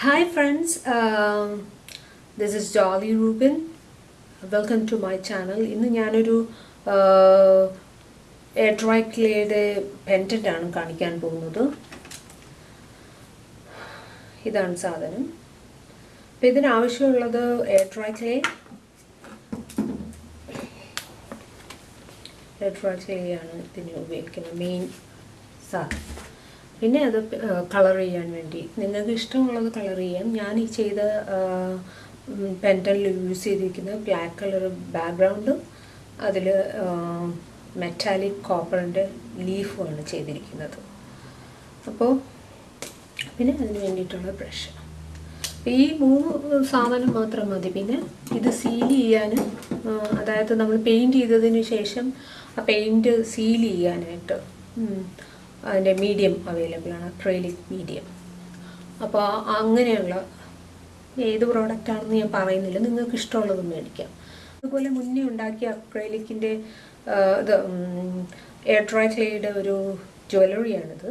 Hi friends, um, this is Jolly Rubin. Welcome to my channel ഇന്ന് ഞാനൊരു air dry ക്ലേയുടെ പെന്റന്റ് ആണ് കാണിക്കാൻ പോകുന്നത്. ഇതാണ് സാധനം. അപ്പം ഇതിനാവശ്യമുള്ളത് air dry clay air dry clay ആണ് ഇതിന് ഉപയോഗിക്കുന്ന മെയിൻ സാധനം. പിന്നെ അത് കളർ ചെയ്യാൻ വേണ്ടി. നിങ്ങൾക്ക് ഇഷ്ടമുള്ളത് കളർ ചെയ്യാം. ഞാൻ ഈ ചെയ്ത പെന്റനിൽ യൂസ് ചെയ്തിരിക്കുന്നത് ബ്ലാക്ക് കളർ ബാക്ക്ഗ്രൗണ്ടും അതിൽ മെറ്റാലിക് കോപ്പറിന്റെ ലീഫുമാണ് ചെയ്തിരിക്കുന്നത്. അപ്പോൾ പിന്നെ അതിന് വേണ്ടിയിട്ടുള്ള ബ്രഷ് ഈ മൂന്ന് സാധനം മാത്രം മതി. പിന്നെ ഇത് സീൽ ചെയ്യാനും അതായത് നമ്മൾ പെയിന്റ് ചെയ്തതിന് ശേഷം ആ പെയിന്റ് സീൽ ചെയ്യാനായിട്ട്. അതിന്റെ മീഡിയം അവൈലബിൾ ആണ് അക്രൈലിക് മീഡിയം അപ്പോൾ അങ്ങനെയുള്ള ഏത് പ്രോഡക്റ്റ് ആണെന്ന് ഞാൻ പറയുന്നില്ല. നിങ്ങൾക്ക് ഇഷ്ടമുള്ളത് മേടിക്കാം. അതുപോലെ മുന്നേ ഉണ്ടാക്കിയ അക്രൈലിക്കിന്റെ ഇത് എയർ ഡ്രൈ ക്ലേയുടെ ഒരു ജ്വല്ലറിയാണിത്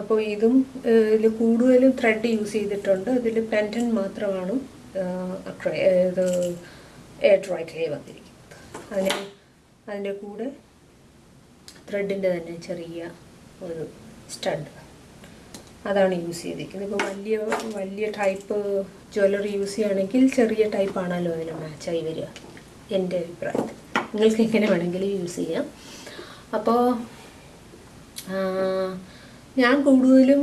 അപ്പോൾ ഇതും ഇതിൽ കൂടുതലും ത്രെഡ് യൂസ് ചെയ്തിട്ടുണ്ട്. ഇതിൽ പെന്റൻ മാത്രമാണ് ഇത് എയർ ഡ്രൈ ക്ലേ വന്നിരിക്കുന്നത്. അതിന് അതിന്റെ കൂടെ ത്രെഡിന്റെ തന്നെ ചെറിയ ഒരു സ്റ്റഡ് അതാണ് യൂസ് ചെയ്തിരിക്കുന്നത്. ഇപ്പോൾ വലിയ വലിയ ടൈപ്പ് ജ്വല്ലറി യൂസ് ചെയ്യുകയാണെങ്കിൽ ചെറിയ ടൈപ്പാണല്ലോ അതിന് മാച്ചായി വരിക. എന്റെ അഭിപ്രായത്തിൽ. നിങ്ങൾക്ക് എങ്ങനെ വേണമെങ്കിലും യൂസ് ചെയ്യാം. അപ്പോൾ ഞാൻ കൂടുതലും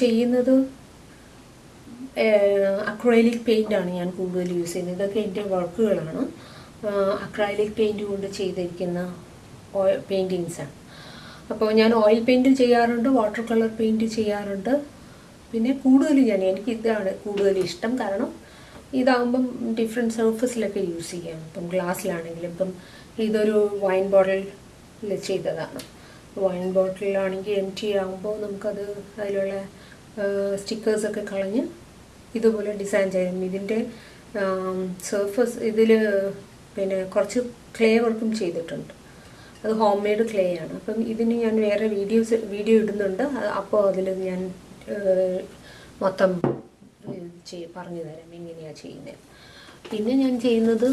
ചെയ്യുന്നത് അക്രൈലിക് പെയിന്റാണ് ഞാൻ കൂടുതൽ യൂസ് ചെയ്യുന്നത്. ഇതൊക്കെ എന്റെ വർക്കുകളാണ് അക്രൈലിക് പെയിന്റ് കൊണ്ട് ചെയ്തിരിക്കുന്ന പെയിന്റിങ്സാണ് അപ്പോൾ ഞാൻ ഓയിൽ പെയിന്റ് ചെയ്യാറുണ്ട് വാട്ടർ കളർ പെയിന്റ് ചെയ്യാറുണ്ട്. പിന്നെ കൂടുതൽ ഞാൻ എനിക്ക് ഇതാണ് കൂടുതൽ ഇഷ്ടം. കാരണം ഇതാകുമ്പം ഡിഫറെന്റ് സർഫസിലൊക്കെ യൂസ് ചെയ്യാം. ഇപ്പം ഗ്ലാസ്സിലാണെങ്കിലും ഇപ്പം ഇതൊരു വൈൻ ബോട്ടിൽ ചെയ്തതാണ്. വൈൻ ബോട്ടിലാണെങ്കിൽ എം ടി ആകുമ്പോൾ നമുക്കത് അതിലുള്ള സ്റ്റിക്കേഴ്സൊക്കെ കളഞ്ഞ് ഇതുപോലെ ഡിസൈൻ ചെയ്യാം. ഇതിന്റെ സർഫസ് ഇതിൽ പിന്നെ കുറച്ച് ക്ലേ വർക്കും ചെയ്തിട്ടുണ്ട്. അത് ഹോം മെയ്ഡ് ക്ലേ ആണ്. അപ്പം ഇതിന് ഞാൻ വേറെ വീഡിയോസ് വീഡിയോ ഇടുന്നുണ്ട്. അപ്പോൾ അതിൽ ഞാൻ മൊത്തം ചെയ് പറഞ്ഞു തരാം. എങ്ങനെയാണ് ചെയ്യുന്നത് പിന്നെ ഞാൻ ചെയ്യുന്നത്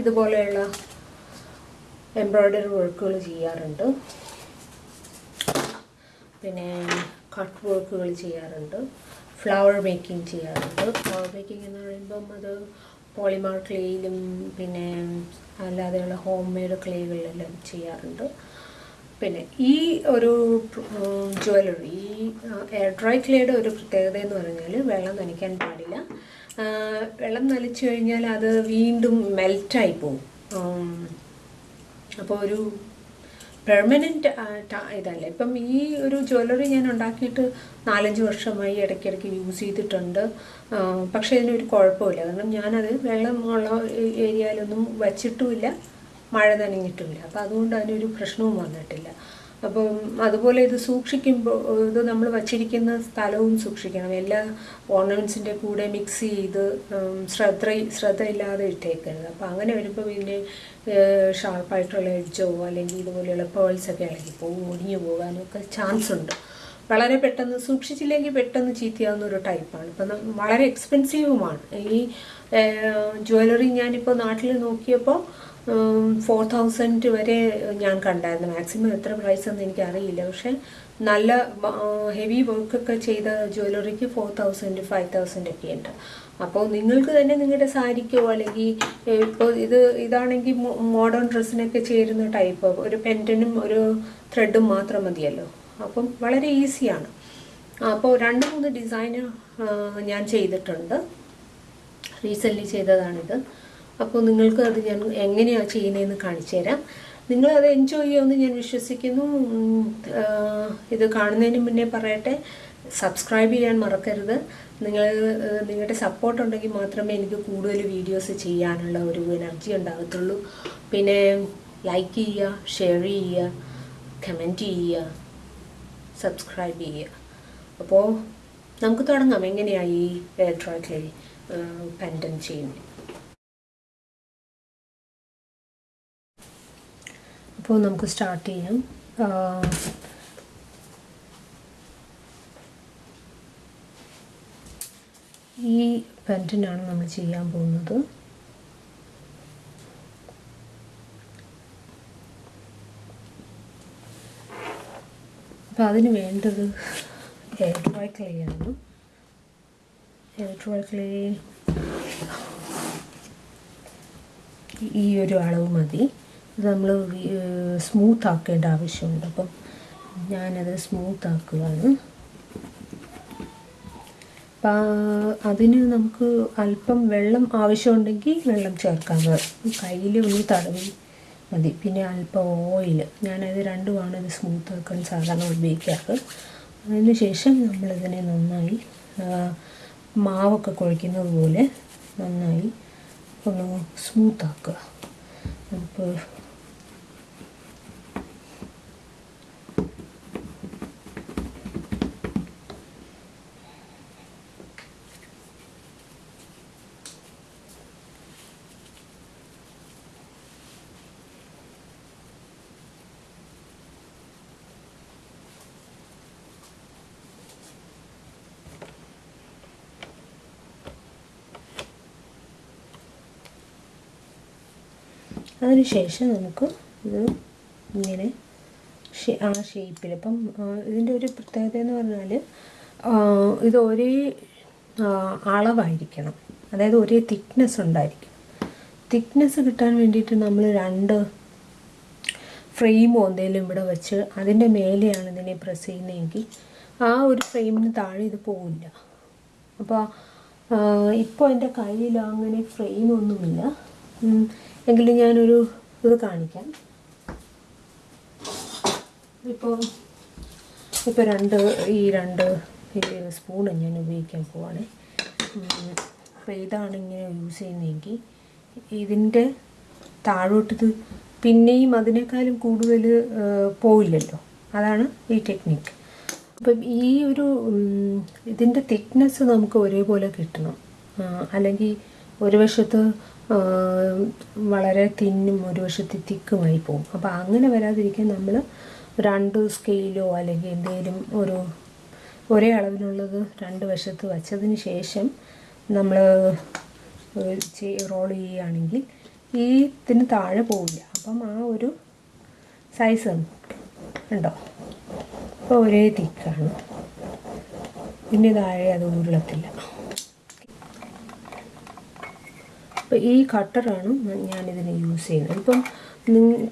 ഇതുപോലെയുള്ള എംബ്രോയ്ഡറി വർക്കുകൾ ചെയ്യാറുണ്ട്. പിന്നെ കട്ട് വർക്കുകൾ ചെയ്യാറുണ്ട്. ഫ്ലവർ മേക്കിംഗ് ചെയ്യാറുണ്ട്. ഫ്ലവർ മേക്കിംഗ് എന്ന് പറയുമ്പം അത് പോളിമാർ ക്ലേയിലും പിന്നെ അല്ലാതെയുള്ള ഹോം മെയ്ഡ് ക്ലേകളിലെല്ലാം ചെയ്യാറുണ്ട്. പിന്നെ ഈ ഒരു ജ്വല്ലറി ഈ എയർ ഡ്രൈ ക്ലേയുടെ ഒരു പ്രത്യേകത എന്ന് പറഞ്ഞാൽ വെള്ളം നനയ്ക്കാൻ പാടില്ല. വെള്ളം നനച്ചു കഴിഞ്ഞാൽ അത് വീണ്ടും മെൽറ്റായി പോവും. അപ്പോൾ ഒരു പെർമനന്റ് ഇതല്ല. ഇപ്പം ഈ ഒരു ജ്വല്ലറി ഞാൻ ഉണ്ടാക്കിയിട്ട് നാലഞ്ച് വർഷമായി ഇടയ്ക്കിടയ്ക്ക് യൂസ് ചെയ്തിട്ടുണ്ട്. പക്ഷേ ഇതിനൊരു കുഴപ്പമില്ല. കാരണം ഞാനത് വെള്ളമുള്ള ഏരിയയിലൊന്നും വച്ചിട്ടുമില്ല. മഴ നനഞ്ഞിട്ടുമില്ല. അപ്പോൾ അതുകൊണ്ട് അതിനൊരു പ്രശ്നവും വന്നിട്ടില്ല. അപ്പം അതുപോലെ ഇത് സൂക്ഷിക്കുമ്പോൾ ഇത് നമ്മൾ വച്ചിരിക്കുന്ന സ്ഥലവും സൂക്ഷിക്കണം. എല്ലാ ഓർണമെന്റ്സിന്റെ കൂടെ മിക്സ് ചെയ്ത് ശ്രദ്ധ ശ്രദ്ധയില്ലാതെ ഇട്ടേക്കരുത്. അപ്പോൾ അങ്ങനെ വരുമ്പോൾ ഇതിന്റെ ഷാർപ്പായിട്ടുള്ള എഡ്ജോ അല്ലെങ്കിൽ ഇതുപോലെയുള്ള പേൾസൊക്കെ ഇളകി പോകും ഒടിഞ്ഞു പോകാനൊക്കെ ചാൻസ് ഉണ്ട്. വളരെ പെട്ടെന്ന് സൂക്ഷിച്ചില്ലെങ്കിൽ പെട്ടെന്ന് ചീത്തയാവുന്ന ഒരു ടൈപ്പാണ് ഇപ്പം വളരെ എക്സ്പെൻസീവുമാണ് ഈ ജ്വല്ലറി ഞാനിപ്പോൾ നാട്ടിൽ നോക്കിയപ്പോൾ ഫോർ തൗസൻഡ് വരെ ഞാൻ കണ്ടായിരുന്നു. മാക്സിമം എത്ര പ്രൈസ് എന്ന് എനിക്കറിയില്ല. പക്ഷെ നല്ല ഹെവി വർക്കൊക്കെ ചെയ്ത ജ്വല്ലറിക്ക് ഫോർ തൗസൻഡ് ഫൈവ് തൗസൻഡ് ഒക്കെ ഉണ്ട്. അപ്പോൾ നിങ്ങൾക്ക് തന്നെ നിങ്ങളുടെ സാരിക്കോ അല്ലെങ്കിൽ ഇപ്പോൾ ഇത് ഇതാണെങ്കിൽ മോഡേൺ ഡ്രസ്സിനൊക്കെ ചേരുന്ന ടൈപ്പ് ഒരു പെന്റനും ഒരു ത്രെഡും മാത്രം മതിയല്ലോ. അപ്പം വളരെ ഈസിയാണ് അപ്പോൾ രണ്ട് മൂന്ന് ഡിസൈന് ഞാൻ ചെയ്തിട്ടുണ്ട്. റീസെന്റ്ലി ചെയ്തതാണിത്. അപ്പോൾ നിങ്ങൾക്ക് അത് ഞാൻ എങ്ങനെയാണ് ചെയ്യുന്നതെന്ന് കാണിച്ചു തരാം നിങ്ങളത് എൻജോയ് ചെയ്യുമെന്ന് ഞാൻ വിശ്വസിക്കുന്നു. ഇത് കാണുന്നതിന് മുന്നേ പറയട്ടെ സബ്സ്ക്രൈബ് ചെയ്യാൻ മറക്കരുത്. നിങ്ങൾ നിങ്ങളുടെ സപ്പോർട്ട് ഉണ്ടെങ്കിൽ മാത്രമേ എനിക്ക് കൂടുതൽ വീഡിയോസ് ചെയ്യാനുള്ള ഒരു എനർജി ഉണ്ടാകത്തുള്ളൂ. പിന്നെ ലൈക്ക് ചെയ്യുക ഷെയർ ചെയ്യുക കമന്റ് ചെയ്യുക സബ്സ്ക്രൈബ് ചെയ്യുക. അപ്പോൾ നമുക്ക് തുടങ്ങാം. എങ്ങനെയാണ് ഈ എലക്ട്രോണിക്കലി പെൻഡൻ ചെയ്യുന്നത്? അപ്പോൾ നമുക്ക് സ്റ്റാർട്ട് ചെയ്യാം. ഈ പെന്റിനാണ് നമ്മൾ ചെയ്യാൻ പോകുന്നത്. അപ്പോൾ അതിന് വേണ്ടത് എയർ ഡ്രൈ ക്ലേ ആണ്. എയർ ഡ്രൈ ക്ലേ ഈ ഒരു അളവ് മതി. ഇത് നമ്മൾ സ്മൂത്ത് ആക്കേണ്ട ആവശ്യമുണ്ട്. അപ്പം ഞാനത് സ്മൂത്ത് ആക്കുകയാണ് അപ്പം അതിന് നമുക്ക് അല്പം വെള്ളം ആവശ്യമുണ്ടെങ്കിൽ വെള്ളം ചേർക്കാം. കയ്യിൽ ഒന്ന് തടവി മതി. പിന്നെ അല്പം ഓയിൽ ഞാനത് രണ്ടുമാണ് ഇത് സ്മൂത്ത് ആക്കാൻ സാധാരണ ഉപയോഗിക്കാറ്. അതിന് ശേഷം നമ്മളിതിനെ നന്നായി മാവൊക്കെ കുഴയ്ക്കുന്നത് പോലെ നന്നായി ഒന്ന് സ്മൂത്ത് ആക്കുക അതിനുശേഷം നമുക്ക് ഇത് ഇങ്ങനെ ആ ഷേപ്പിൽ അപ്പം ആ, ഇതിന്റെ ഒരു പ്രത്യേകത എന്ന് പറഞ്ഞാൽ ഇത് ഒരേ അളവായിരിക്കണം. അതായത് ഒരേ തിക്നെസ് ഉണ്ടായിരിക്കും തിക്നെസ് കിട്ടാൻ വേണ്ടിയിട്ട് നമ്മൾ രണ്ട് ഫ്രെയിമോ എന്തെങ്കിലും ഇവിടെ വെച്ച് അതിന്റെ മേലെയാണ് ഇതിനെ പ്രസ് ചെയ്യുന്നതെങ്കിൽ ആ ഒരു ഫ്രെയിമിന് താഴെ ഇത് പോവില്ല. അപ്പോൾ ഇപ്പോൾ എന്റെ കയ്യിൽ അങ്ങനെ ഫ്രെയിമൊന്നുമില്ല. എങ്കിലും ഞാനൊരു ഇത് കാണിക്കാം. ഇപ്പോൾ ഇപ്പോൾ രണ്ട് ഈ രണ്ട് സ്പൂണ് ഞാൻ ഉപയോഗിക്കാൻ പോവാണ്. അപ്പോൾ ഇതാണ് ഇങ്ങനെ യൂസ് ചെയ്യുന്നതെങ്കിൽ ഇതിന്റെ താഴോട്ടിത് പിന്നെയും അതിനേക്കാളും കൂടുതൽ പോയില്ലല്ലോ. അതാണ് ഈ ടെക്നിക്ക് അപ്പം ഈ ഒരു ഇതിന്റെ തിക്നെസ് നമുക്ക് ഒരേപോലെ കിട്ടണം. അല്ലെങ്കിൽ ഒരു വശത്ത് വളരെ തിന്നും ഒരു വശത്ത് തിക്കുമായി പോകും അപ്പോൾ അങ്ങനെ വരാതിരിക്കാൻ നമ്മൾ രണ്ട് സ്കെയിലോ അല്ലെങ്കിൽ എന്തെങ്കിലും ഒരു ഒരേ അളവിലുള്ളത് രണ്ട് വശത്ത് വച്ചതിന് ശേഷം നമ്മൾ റോൾ ചെയ്യുകയാണെങ്കിൽ ഈ ഇതിന് താഴെ പോവില്ല. അപ്പം ആ ഒരു സൈസ് ഉണ്ടോ? അപ്പോൾ ഒരേ തിക്കാണ്. പിന്നെ താഴെ അത് ഉരുളത്തില്ല. അപ്പോൾ ഈ കട്ടറാണ് ഞാനിതിന് യൂസ് ചെയ്യുന്നത്. ഇപ്പം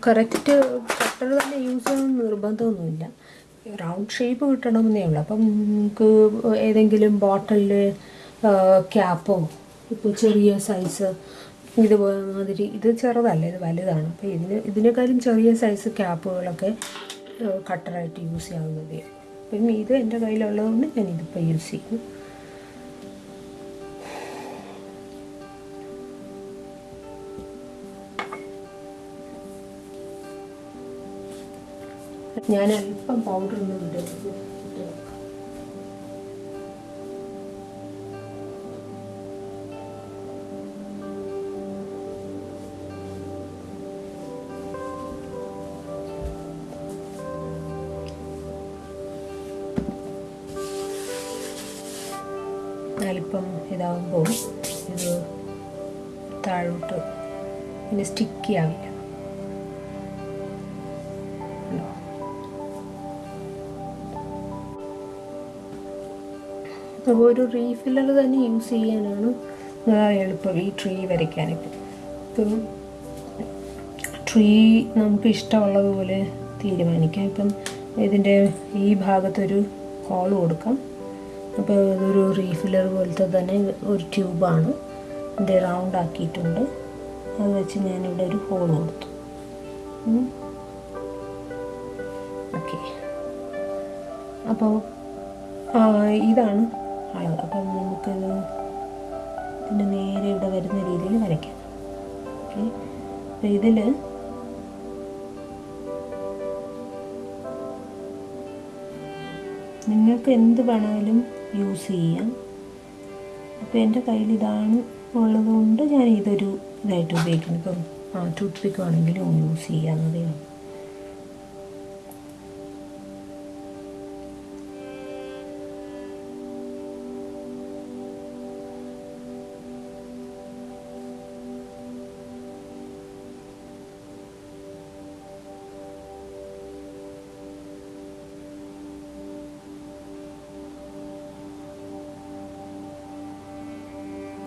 കറക്റ്റ് കട്ടർ തന്നെ യൂസ് ചെയ്യണമെന്ന് നിർബന്ധമൊന്നുമില്ല. റൗണ്ട് ഷേപ്പ് കിട്ടണമെന്നേ ഉള്ളൂ. അപ്പം നിങ്ങൾക്ക് ഏതെങ്കിലും ബോട്ടിലിൽ ക്യാപ്പോ ഇപ്പോൾ ചെറിയ സൈസ് ഇതുപോലെ മാതിരി ഇത് ചെറുതല്ല ഇത് വലുതാണ്. അപ്പോൾ ഇതിന് ഇതിനേക്കാളും ചെറിയ സൈസ് ക്യാപ്പുകളൊക്കെ കട്ടറായിട്ട് യൂസ് ചെയ്യാവുന്നതേ. അപ്പം ഇത് എന്റെ കയ്യിലുള്ളതുകൊണ്ട് ഞാൻ ഇതിപ്പോൾ യൂസ് ചെയ്യുന്നു ഞാൻ അല്പം പൗഡർ ഒന്ന് വിടും അല്പം ഇതാകുമ്പോൾ ഇത് താഴോട്ട് പിന്നെ സ്റ്റിക്കി ആവില്ല. അപ്പോൾ ഒരു റീഫില്ലർ തന്നെ യൂസ് ചെയ്യാനാണ് എളുപ്പം ഈ ട്രീ വരയ്ക്കാനൊക്കെ ഇപ്പം ട്രീ നമുക്ക് ഇഷ്ടമുള്ളതുപോലെ തീരുമാനിക്കാം. ഇപ്പം ഇതിന്റെ ഈ ഭാഗത്തൊരു ഹോൾ കൊടുക്കാം. അപ്പോൾ ഇതൊരു റീഫില്ലർ പോലത്തെ തന്നെ ഒരു ട്യൂബാണ് ഇതിന്റെ റൗണ്ട് ആക്കിയിട്ടുണ്ട്. അത് വെച്ച് ഞാനിവിടെ ഒരു ഹോൾ കൊടുത്തു. ഓക്കെ അപ്പോൾ ഇതാണ് അപ്പം നമുക്കിത് ഇതിന്റെ നേരെ ഇവിടെ വരുന്ന രീതിയിൽ വരയ്ക്കാം. ഓക്കെ അപ്പം ഇതിൽ നിങ്ങൾക്ക് എന്ത് വേണമെങ്കിലും യൂസ് ചെയ്യാം. അപ്പോൾ എന്റെ കയ്യിൽ ഇതാണ് ഉള്ളതുകൊണ്ട് ഞാൻ ഇതൊരു ഇതായിട്ട് ഉപയോഗിക്കുന്നു. ഇപ്പം ആ ടൂത്ത് പിക്ക് ആണെങ്കിലും യൂസ് ചെയ്യാവുന്നതേ ഉള്ളൂ.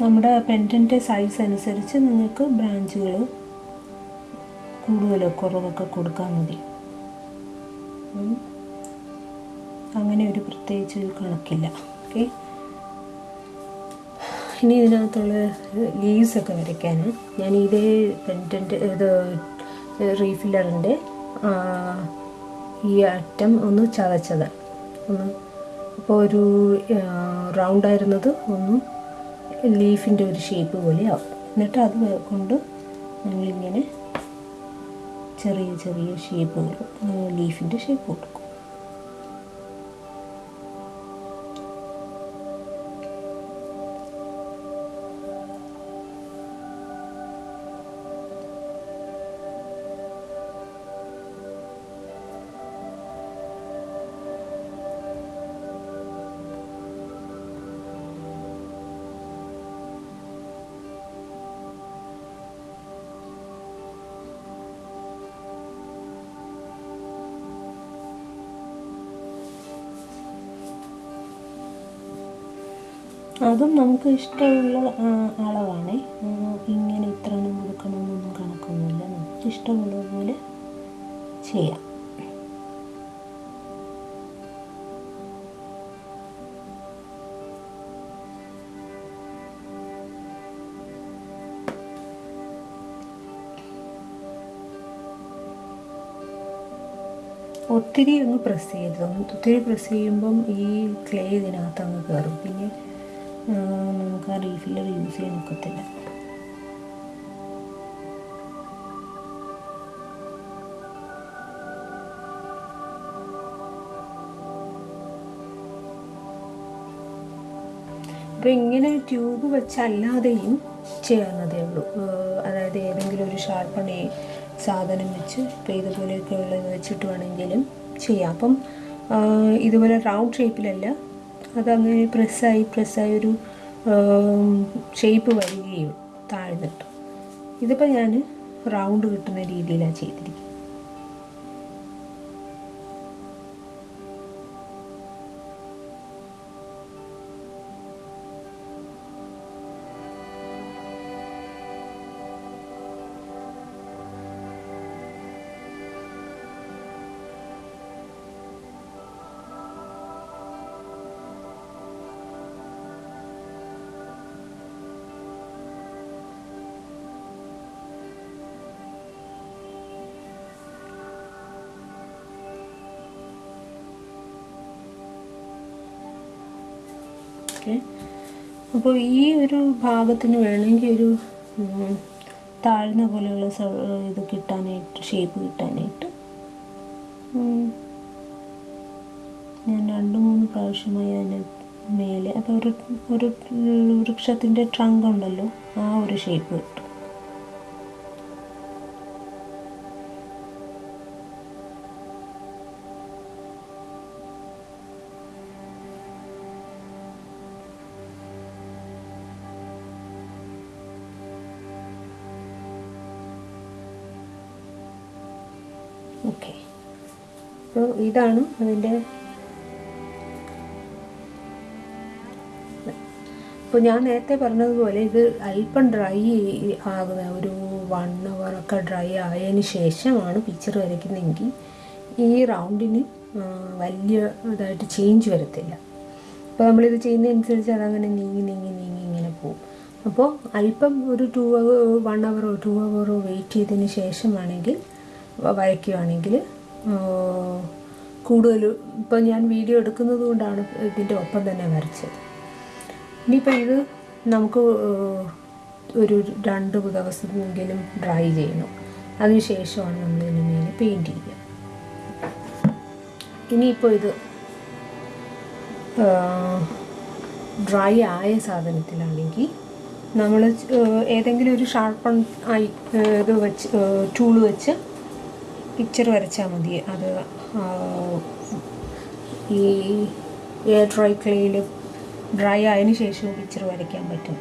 നമ്മുടെ പെന്റിന്റെ സൈസ് അനുസരിച്ച് നിങ്ങൾക്ക് ബ്രാഞ്ചുകൾ കൂടുതലോ കുറവൊക്കെ കൊടുക്കാൻ മതി. അങ്ങനെ ഒരു പ്രത്യേകിച്ച് ഒരു കണക്കില്ല. ഓക്കെ? ഇനി ഇതിനകത്തുള്ള ലീവ്സൊക്കെ വരയ്ക്കാൻ ഞാൻ ഇതേ പെന്റിന്റെ ഇത് റീഫില്ലറിന്റെ ഈ അറ്റം ഒന്ന് ചതച്ചത്. ഒന്ന് അപ്പോൾ ഒരു റൗണ്ടായിരുന്നത് ഒന്നും ഒന്ന് ലീഫിന്റെ ഒരു ഷേപ്പ് പോലെ ആവും എന്നിട്ട് അത് കൊണ്ട് ഞങ്ങളിങ്ങനെ ചെറിയ ചെറിയ ഷേപ്പുകൾ ലീഫിന്റെ ഷേപ്പ് കൊടുക്കും. അതും നമുക്ക് ഇഷ്ടമുള്ള അളവാണ്. ഇങ്ങനെ ഇത്ര എണ്ണം കൊടുക്കണമെന്നൊന്നും കണക്കൊന്നുമില്ല. നമുക്ക് ഇഷ്ടമുള്ള പോലെ ചെയ്യാം. ഒത്തിരി അങ്ങ് പ്രസ് ചെയ്യരുത്. ഒത്തിരി പ്രസ് ചെയ്യുമ്പം ഈ ക്ലേ ഇതിനകത്ത് അങ്ങ് കയറും പിന്നെ നമുക്ക് ആ റീഫില്ലർ യൂസ് ചെയ്യാൻ ഒക്കത്തില്ല. അപ്പോൾ ഇങ്ങനെ ട്യൂബ് വെച്ചല്ലാതെയും ചെയ്യാവുന്നതേ ഉള്ളൂ. അതായത് ഏതെങ്കിലും ഒരു ഷാർപ്പണി സാധനം വെച്ച് ഇപ്പോൾ ഇതുപോലെയൊക്കെ ഉള്ളത് വെച്ചിട്ട് വേണമെങ്കിലും ചെയ്യാം. അപ്പം ഇതുപോലെ റൗണ്ട് ഷേപ്പിലല്ല അതങ്ങനെ പ്രസ്സായി പ്രസ്സായി ഒരു ഷേപ്പ് വരികയും താഴ്ന്നിട്ട്. ഇതിപ്പോൾ ഞാൻ റൗണ്ട് കിട്ടുന്ന രീതിയിലാണ് ചെയ്തിരിക്കുന്നത്. ഓക്കെ. അപ്പോൾ ഈ ഒരു ഭാഗത്തിന് വേണമെങ്കിൽ ഒരു താഴ്ന്ന പോലെയുള്ള ഇത് കിട്ടാനായിട്ട് ഷേപ്പ് കിട്ടാനായിട്ട്. ഞാൻ രണ്ട് മൂന്ന് പ്രാവശ്യമായി അതിന് മേലെ അപ്പോൾ ഒരു ഒരു വൃക്ഷത്തിന്റെ ട്രങ്ക് ഉണ്ടല്ലോ ആ ഒരു ഷേപ്പ് കിട്ടും. അപ്പോൾ ഇതാണ് അതിന്റെ അപ്പോൾ ഞാൻ നേരത്തെ പറഞ്ഞതുപോലെ ഇത് അല്പം ഡ്രൈ ആകുന്ന ഒരു വൺ ഒക്കെ ഡ്രൈ ആയതിന് ശേഷമാണ് പിക്ചർ വരയ്ക്കുന്നതെങ്കിൽ ഈ റൗണ്ടിന് വലിയ ഇതായിട്ട് ചേഞ്ച് വരത്തില്ല. അപ്പോൾ നമ്മളിത് ചെയ്യുന്നതനുസരിച്ച് അതങ്ങനെ നീങ്ങി നീങ്ങി നീങ്ങി ഇങ്ങനെ പോകും. അപ്പോൾ അല്പം ഒരു ടു അവർ വൺ അവറോ ടു അവറോ വെയിറ്റ് ചെയ്തതിന് ശേഷമാണെങ്കിൽ വരയ്ക്കുകയാണെങ്കിൽ കൂടുതൽ ഇപ്പം ഞാൻ വീഡിയോ എടുക്കുന്നത് കൊണ്ടാണ് ഇതിന്റെ ഒപ്പം തന്നെ വരച്ചത്. ഇനിയിപ്പോൾ ഇത് നമുക്ക് ഒരു രണ്ട് ദിവസമെങ്കിലും ഡ്രൈ ചെയ്യണം. അതിനുശേഷമാണ് നമ്മൾ ഇതിന് മേലെ പെയിന്റ് ചെയ്യുക ഇനിയിപ്പോൾ ഇത് ഡ്രൈ ആയ സാധനത്തിലാണെങ്കിൽ നമ്മൾ ഏതെങ്കിലും ഒരു ഷാർപ്പൺ ആയി ഇത് വെച്ച് ടൂൾ വെച്ച് പിക്ചർ വരച്ചാൽ മതി. അത് ഈ എയർ ഡ്രൈ ക്ലേയിൽ ഡ്രൈ ആയതിനു ശേഷവും പിക്ചർ വരയ്ക്കാൻ പറ്റും.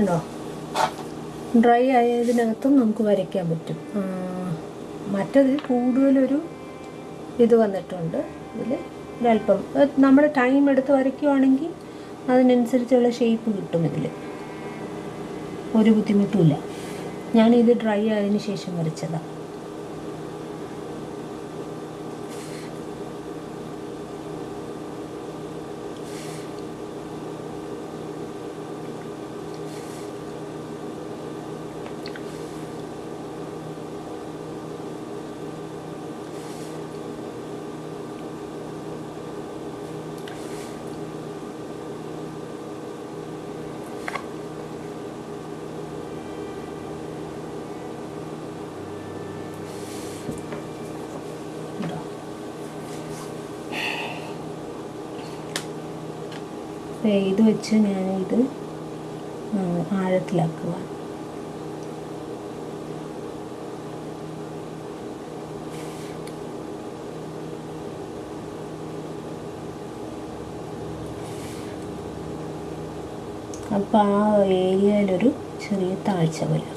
ഉണ്ടോ? ഡ്രൈ ആയതിനകത്തും നമുക്ക് വരയ്ക്കാൻ പറ്റും. മറ്റത് കൂടുതലൊരു ഇത് വന്നിട്ടുണ്ട്. ഇതിൽ ഒരല്പം നമ്മൾ ടൈം എടുത്ത് വരയ്ക്കുവാണെങ്കിൽ അതിനനുസരിച്ചുള്ള ഷേപ്പ് കിട്ടും ഇതിൽ ഒരു ബുദ്ധിമുട്ടുമില്ല ഞാനിത് ഡ്രൈ ആയതിനു ശേഷം വരച്ചതാണ് ഇത് വെച്ച് ഞാൻ ഇത് ആഴത്തിലാക്കുക അപ്പോൾ ആ ഏരിയയിലൊരു ചെറിയ താഴ്ച വരും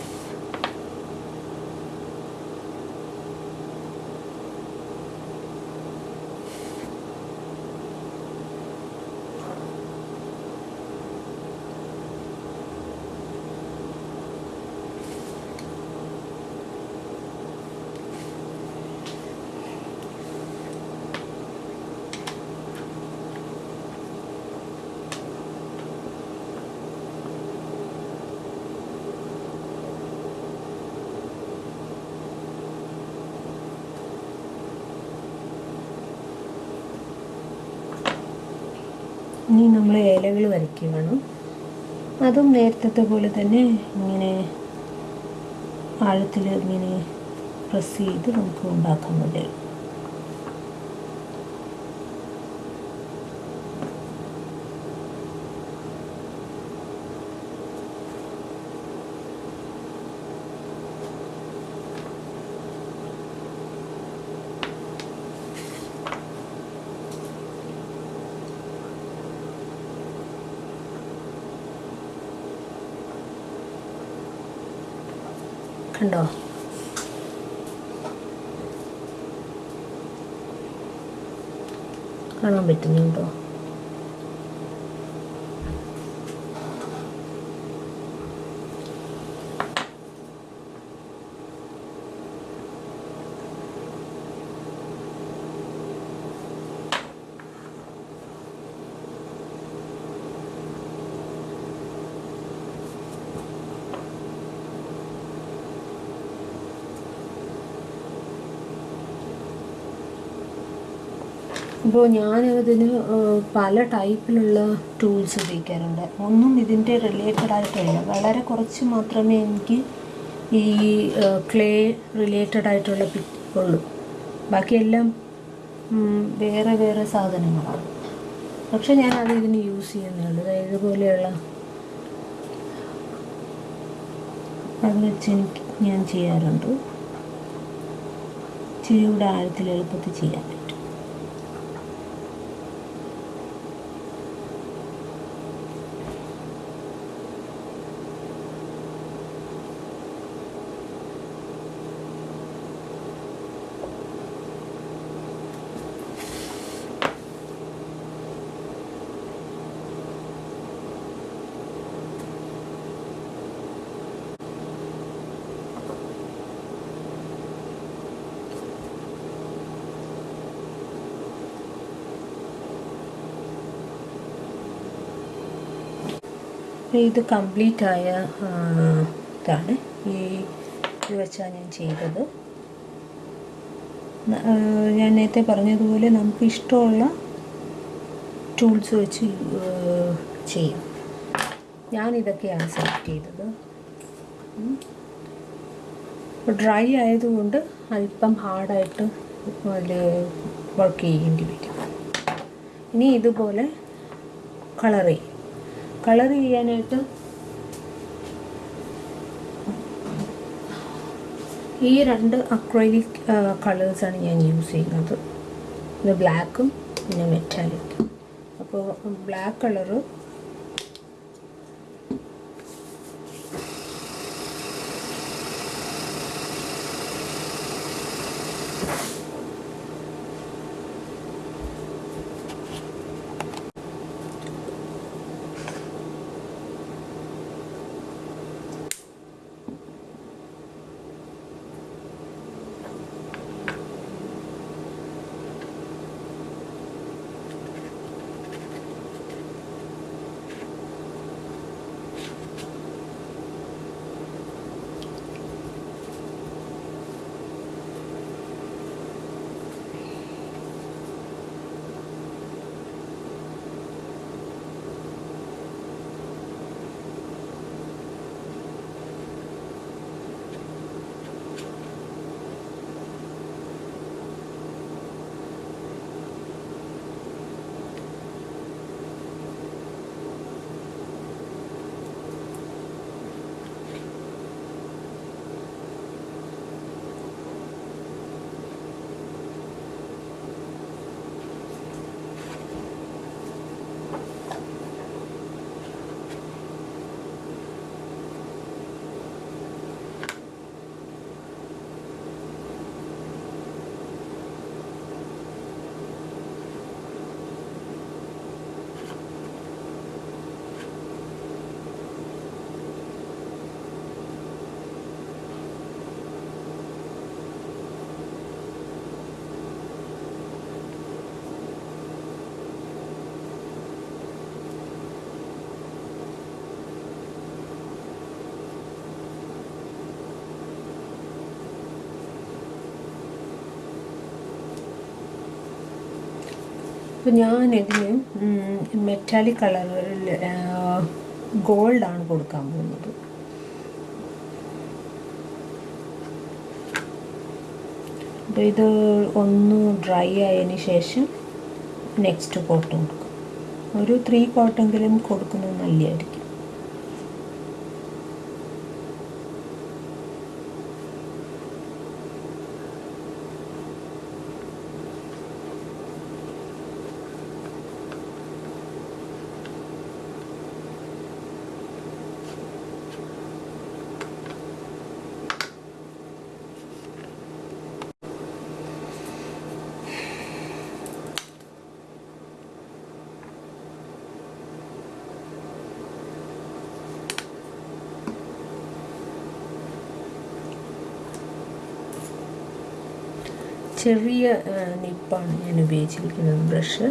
ഇനി നമ്മൾ ഇലകൾ വരയ്ക്കുകയാണ് അതും നേരത്തെ പോലെ തന്നെ ഇങ്ങനെ ആഴത്തിൽ ഇങ്ങനെ പ്രസ് ചെയ്ത് നമുക്ക് ഉണ്ടാക്കാൻ കണ്ടോ കാണാൻ പറ്റുന്നുണ്ടോ? അപ്പോൾ ഞാൻ ഇതിന് പല ടൈപ്പിലുള്ള ടൂൾസ് ഉപയോഗിക്കാറുണ്ട്. ഒന്നും ഇതിന്റെ റിലേറ്റഡ് ആയിട്ടില്ല. വളരെ കുറച്ച് മാത്രമേ എനിക്ക് ഈ ക്ലേ റിലേറ്റഡ് ആയിട്ടുള്ള പിറ്റ് ഉള്ളൂ. ബാക്കിയെല്ലാം വേറെ വേറെ സാധനങ്ങളാണ്. പക്ഷെ ഞാൻ അത് ഇതിന് യൂസ് ചെയ്യുന്നുള്ളൂ അതായത് ഇതുപോലെയുള്ള അത് വെച്ച് എനിക്ക് ഞാൻ ചെയ്യാറുണ്ട്. ഇച്ചിരി ആഴത്തിൽ എളുപ്പത്തിൽ ചെയ്യാൻ ഇത് കംപ്ലീറ്റ് ആയ ഇതാണ്. ഈ ഇത് വെച്ചാണ് ഞാൻ ചെയ്തത്. ഞാൻ നേരത്തെ പറഞ്ഞതുപോലെ നമുക്ക് ഇഷ്ടമുള്ള ടൂൾസ് വെച്ച് ചെയ്യാം. ഞാനിതൊക്കെയാണ് സെലക്ട് ചെയ്തത്. ഡ്രൈ ആയതുകൊണ്ട് അല്പം ഹാർഡായിട്ട് അതിൽ വർക്ക് ചെയ്യേണ്ടി വരും. ഇനി ഇതുപോലെ കളർ ചെയ്യും കളർ ചെയ്യാനായിട്ട് ഈ രണ്ട് അക്രൈലിക് കളേഴ്സാണ് ഞാൻ യൂസ് ചെയ്യുന്നത്. ഇത് ബ്ലാക്കും പിന്നെ മെറ്റാലിക്കും അപ്പോൾ ബ്ലാക്ക് കളറ് അപ്പോൾ ഞാൻ ഇതിന് മെറ്റാലിക് കളറിൽ ഗോൾഡാണ് കൊടുക്കാൻ പോകുന്നത്. അപ്പോൾ ഇത് ഒന്ന് ഡ്രൈ ആയതിന് ശേഷം നെക്സ്റ്റ് കോട്ട് കൊടുക്കും. ഒരു ത്രീ കോട്ടെങ്കിലും കൊടുക്കുന്നത് നല്ലതായിരിക്കും. ചെറിയ നിപ്പാണ് ഞാൻ ഉപയോഗിച്ചിരിക്കുന്നത്. Brush.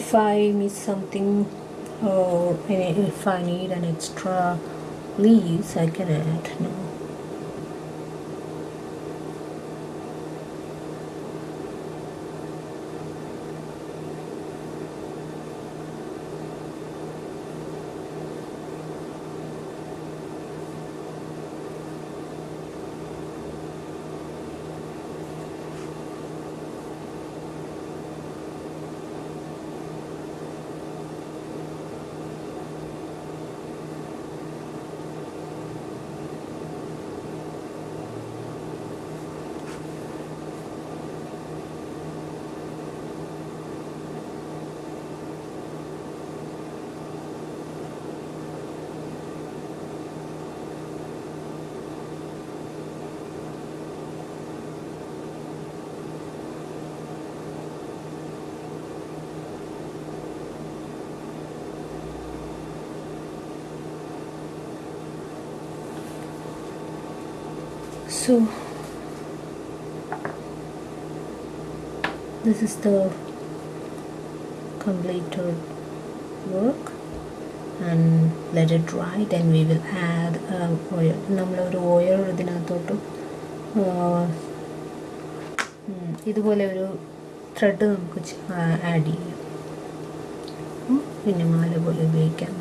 If I miss something or if I need an extra leaves I can add no so this is the completed work and let it dry then we will add uh, oil നമ്മളൊരു oil ഇതിനകത്തോട്ട് uh, ഇതുപോലെ ഒരു thread നമുക്ക് add ചെയ്യാം പിന്നെ മാല പോലെ ഉപയോഗിക്കാം